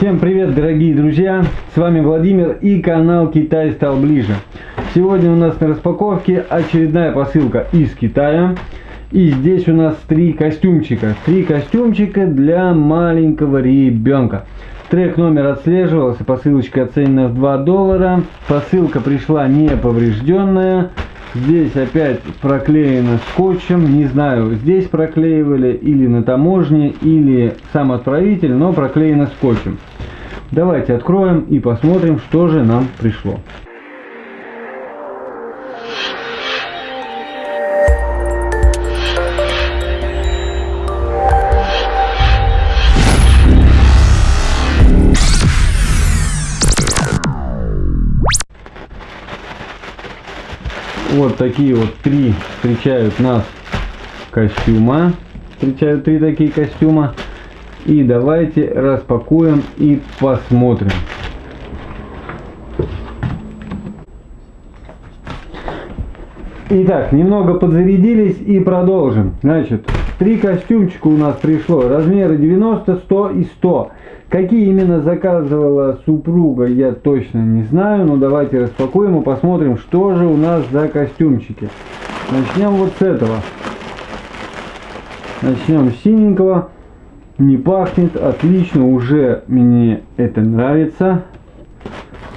Всем привет, дорогие друзья! С вами Владимир и канал Китай стал ближе. Сегодня у нас на распаковке очередная посылка из Китая. И здесь у нас три костюмчика. Три костюмчика для маленького ребенка. Трек номер отслеживался, посылочка оценена в 2 доллара. Посылка пришла не поврежденная. Здесь опять проклеено скотчем. Не знаю, здесь проклеивали или на таможне, или сам отправитель, но проклеено скотчем. Давайте откроем и посмотрим, что же нам пришло. Вот такие вот три встречают нас костюма. Встречают три такие костюма. И давайте распакуем и посмотрим. Итак, немного подзарядились и продолжим. Значит, три костюмчика у нас пришло. Размеры 90, 100 и 100. Какие именно заказывала супруга, я точно не знаю, но давайте распакуем и посмотрим, что же у нас за костюмчики. Начнем вот с этого. Начнем с синенького. Не пахнет, отлично, уже мне это нравится.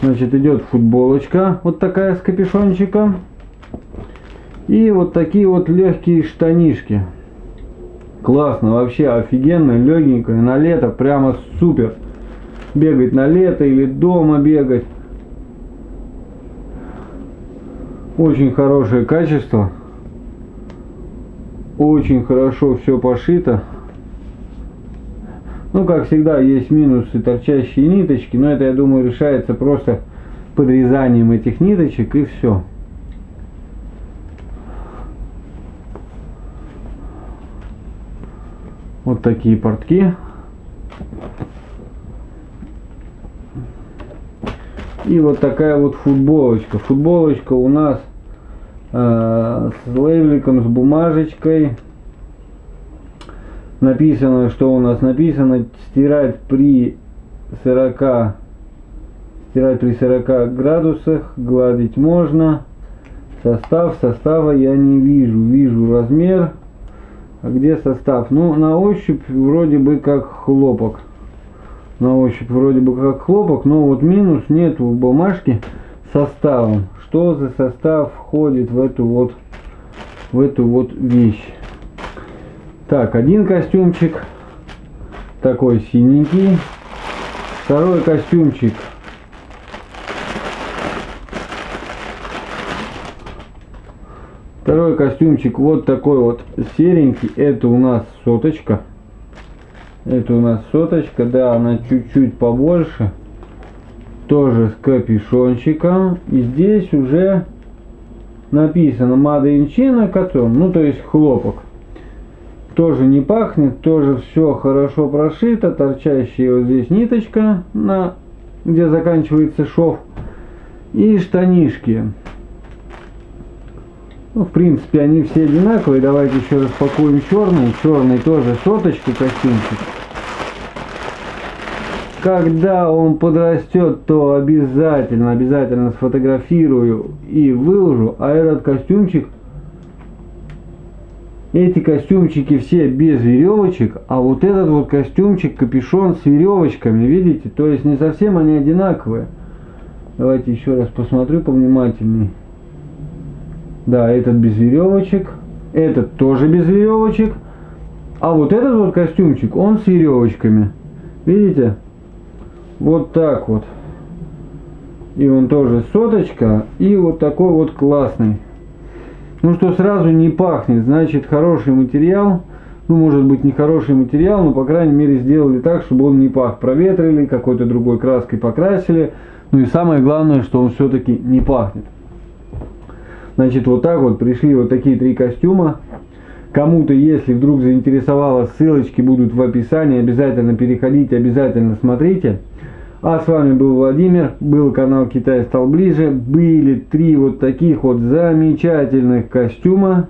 Значит, идет футболочка, вот такая с капюшончиком. И вот такие вот легкие штанишки. Классно, вообще офигенно, легенькая, на лето прямо супер. Бегать на лето или дома бегать. Очень хорошее качество. Очень хорошо все пошито. Ну, как всегда, есть минусы, торчащие ниточки, но это, я думаю, решается просто подрезанием этих ниточек и все. Вот такие портки. И вот такая вот футболочка. Футболочка у нас э, с лейбликом, с бумажечкой. Написано, что у нас написано, стирать при 40 стирать при 40 градусах, гладить можно. Состав, состава я не вижу. Вижу размер где состав? Ну, на ощупь вроде бы как хлопок. На ощупь вроде бы как хлопок, но вот минус нету в бумажке составом. Что за состав входит в эту вот, в эту вот вещь? Так, один костюмчик такой синенький. Второй костюмчик Второй костюмчик вот такой вот серенький. Это у нас соточка. Это у нас соточка. Да, она чуть-чуть побольше. Тоже с капюшончиком. И здесь уже написано in China Cotton. Ну, то есть хлопок. Тоже не пахнет. Тоже все хорошо прошито. Торчащая вот здесь ниточка, на, где заканчивается шов. И штанишки. Ну, в принципе, они все одинаковые. Давайте еще распакуем черный. Черный тоже соточка костюмчик. Когда он подрастет, то обязательно, обязательно сфотографирую и выложу. А этот костюмчик, эти костюмчики все без веревочек, а вот этот вот костюмчик, капюшон с веревочками, видите? То есть не совсем они одинаковые. Давайте еще раз посмотрю повнимательней. Да, этот без веревочек. Этот тоже без веревочек. А вот этот вот костюмчик, он с веревочками. Видите? Вот так вот. И он тоже соточка. И вот такой вот классный. Ну что сразу не пахнет. Значит хороший материал. Ну может быть не хороший материал, но по крайней мере сделали так, чтобы он не пах. Проветрили, какой-то другой краской покрасили. Ну и самое главное, что он все-таки не пахнет. Значит, вот так вот пришли вот такие три костюма. Кому-то, если вдруг заинтересовало, ссылочки будут в описании. Обязательно переходите, обязательно смотрите. А с вами был Владимир, был канал Китай стал ближе. Были три вот таких вот замечательных костюма.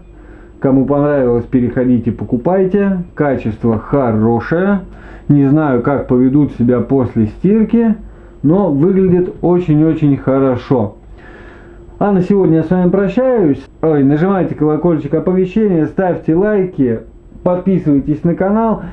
Кому понравилось, переходите, покупайте. Качество хорошее. Не знаю, как поведут себя после стирки, но выглядит очень-очень хорошо. А на сегодня я с вами прощаюсь. Ой, нажимайте колокольчик оповещения, ставьте лайки, подписывайтесь на канал.